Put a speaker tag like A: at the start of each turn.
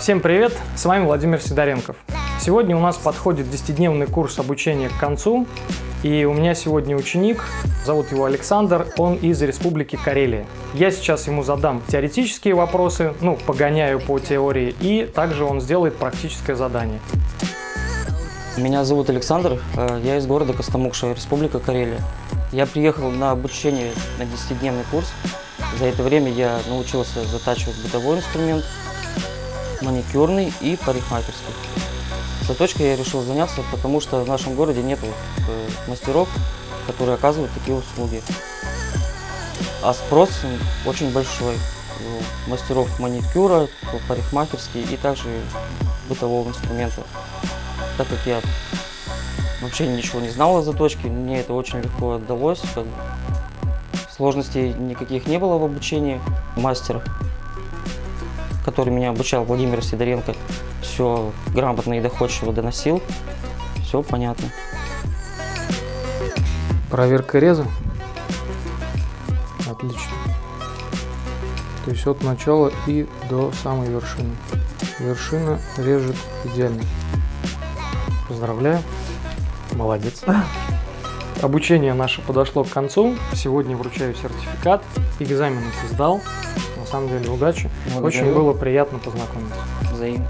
A: Всем привет, с вами Владимир Сидоренков. Сегодня у нас подходит 10-дневный курс обучения к концу, и у меня сегодня ученик, зовут его Александр, он из Республики Карелия. Я сейчас ему задам теоретические вопросы, ну, погоняю по теории, и также он сделает практическое задание.
B: Меня зовут Александр, э, я из города Костомукша, Республика Карелия. Я приехал на обучение на 10-дневный курс. За это время я научился затачивать бытовой инструмент, маникюрный и парикмахерский. Заточкой я решил заняться, потому что в нашем городе нет э, мастеров, которые оказывают такие услуги. А спрос очень большой. У мастеров маникюра, парикмахерский и также бытового инструмента. Так как я вообще ничего не знал о заточке, мне это очень легко отдалось. Сложностей никаких не было в обучении. Мастер который меня обучал, Владимир Сидоренко, все грамотно и доходчиво доносил. Все понятно.
A: Проверка реза. Отлично. То есть от начала и до самой вершины. Вершина режет идеально. Поздравляю. Молодец. Обучение наше подошло к концу. Сегодня вручаю сертификат. Экзамен ты сдал. Самом деле удачи.
B: Благодарю.
A: Очень было приятно познакомиться.
B: Взаимно.